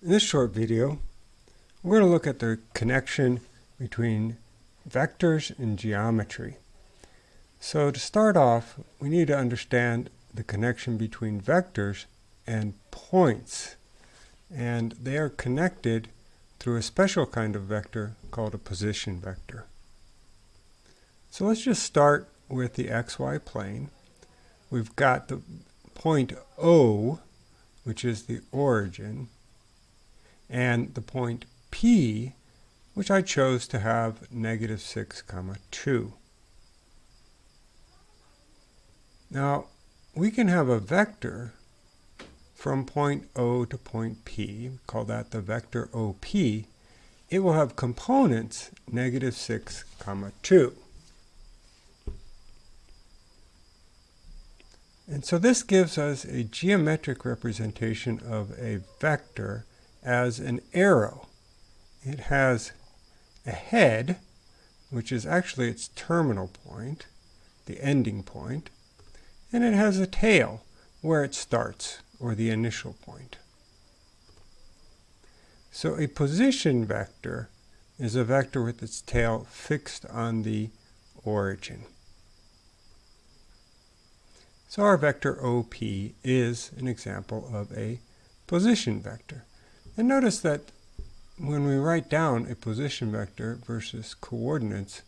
In this short video, we're going to look at the connection between vectors and geometry. So to start off, we need to understand the connection between vectors and points. And they are connected through a special kind of vector called a position vector. So let's just start with the xy plane. We've got the point O, which is the origin, and the point P, which I chose to have negative 6 comma 2. Now, we can have a vector from point O to point P, call that the vector OP. It will have components negative 6 comma 2. And so this gives us a geometric representation of a vector as an arrow. It has a head, which is actually its terminal point, the ending point, and it has a tail, where it starts, or the initial point. So a position vector is a vector with its tail fixed on the origin. So our vector OP is an example of a position vector. And notice that when we write down a position vector versus coordinates,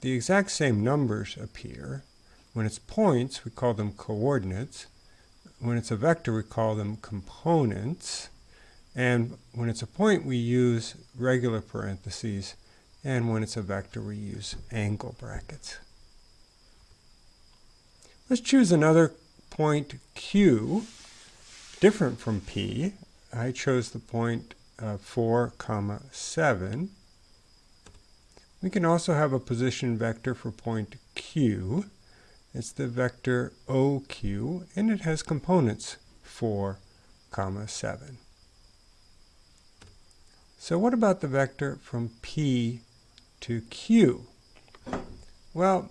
the exact same numbers appear. When it's points, we call them coordinates. When it's a vector, we call them components. And when it's a point, we use regular parentheses. And when it's a vector, we use angle brackets. Let's choose another point Q, different from P. I chose the point uh, 4, comma 7. We can also have a position vector for point Q. It's the vector OQ, and it has components 4, comma 7. So what about the vector from P to Q? Well,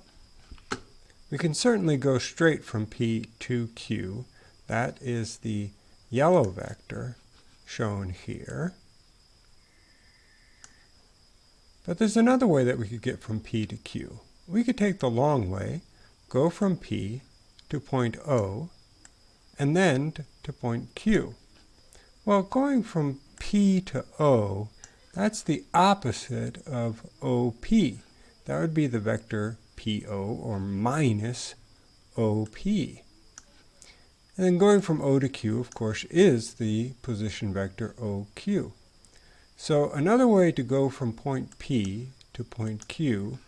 we can certainly go straight from P to Q. That is the yellow vector shown here. But there's another way that we could get from P to Q. We could take the long way, go from P to point O, and then to point Q. Well, going from P to O, that's the opposite of OP. That would be the vector PO or minus OP. And then going from O to Q, of course, is the position vector OQ. So another way to go from point P to point Q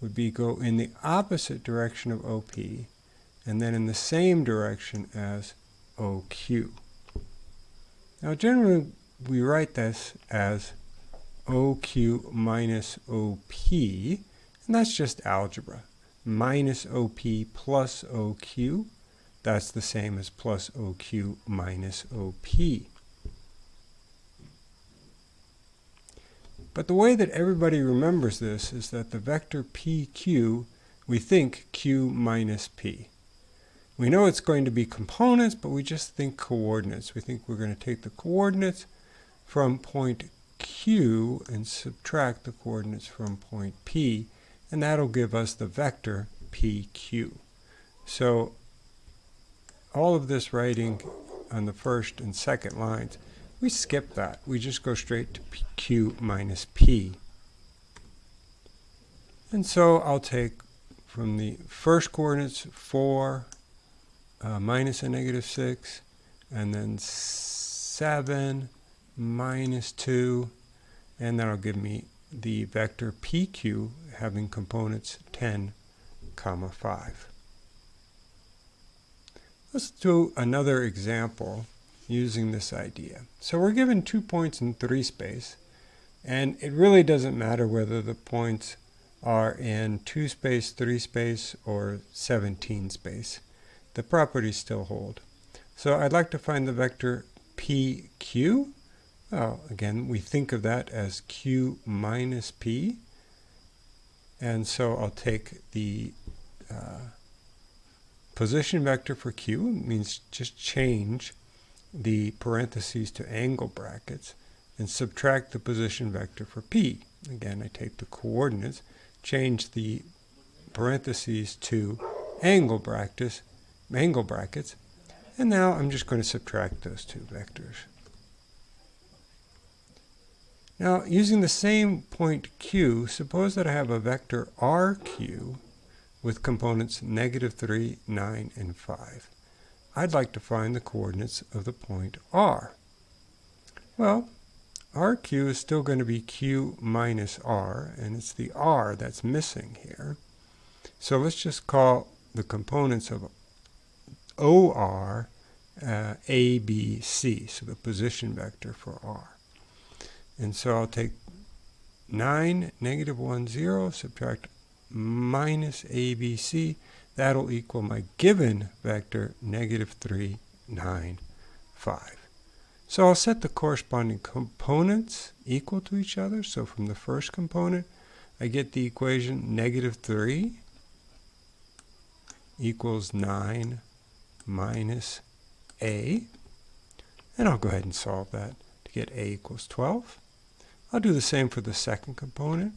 would be go in the opposite direction of OP and then in the same direction as OQ. Now generally we write this as OQ minus OP and that's just algebra. Minus OP plus OQ, that's the same as plus OQ minus OP. But the way that everybody remembers this is that the vector PQ, we think Q minus P. We know it's going to be components, but we just think coordinates. We think we're going to take the coordinates from point Q and subtract the coordinates from point P and that'll give us the vector PQ. So all of this writing on the first and second lines, we skip that. We just go straight to Q minus P. And so I'll take from the first coordinates 4 uh, minus a negative 6, and then 7 minus 2, and that'll give me the vector PQ having components 10, comma 5. Let's do another example using this idea. So we're given two points in 3 space, and it really doesn't matter whether the points are in 2 space, 3 space, or 17 space. The properties still hold. So I'd like to find the vector PQ well, again, we think of that as q minus p. And so I'll take the uh, position vector for q, means just change the parentheses to angle brackets and subtract the position vector for p. Again, I take the coordinates, change the parentheses to angle brackets, angle brackets, and now I'm just going to subtract those two vectors. Now, using the same point q, suppose that I have a vector rq with components negative 3, 9, and 5. I'd like to find the coordinates of the point r. Well, rq is still going to be q minus r, and it's the r that's missing here. So let's just call the components of OR uh, A, B, C, so the position vector for R. And so I'll take 9, negative 1, 0, subtract minus ABC. That'll equal my given vector, negative 3, 9, 5. So I'll set the corresponding components equal to each other. So from the first component, I get the equation negative 3 equals 9 minus a. And I'll go ahead and solve that to get a equals 12. I'll do the same for the second component.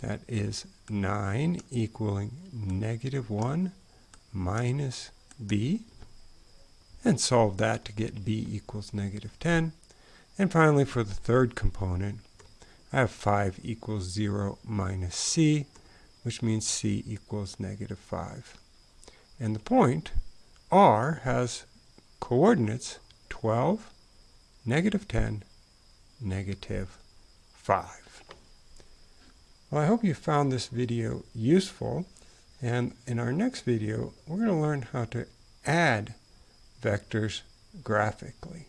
That is 9 equaling negative 1 minus b. And solve that to get b equals negative 10. And finally, for the third component, I have 5 equals 0 minus c, which means c equals negative 5. And the point R has coordinates 12, negative 10, negative 5. Well, I hope you found this video useful. And in our next video, we're going to learn how to add vectors graphically.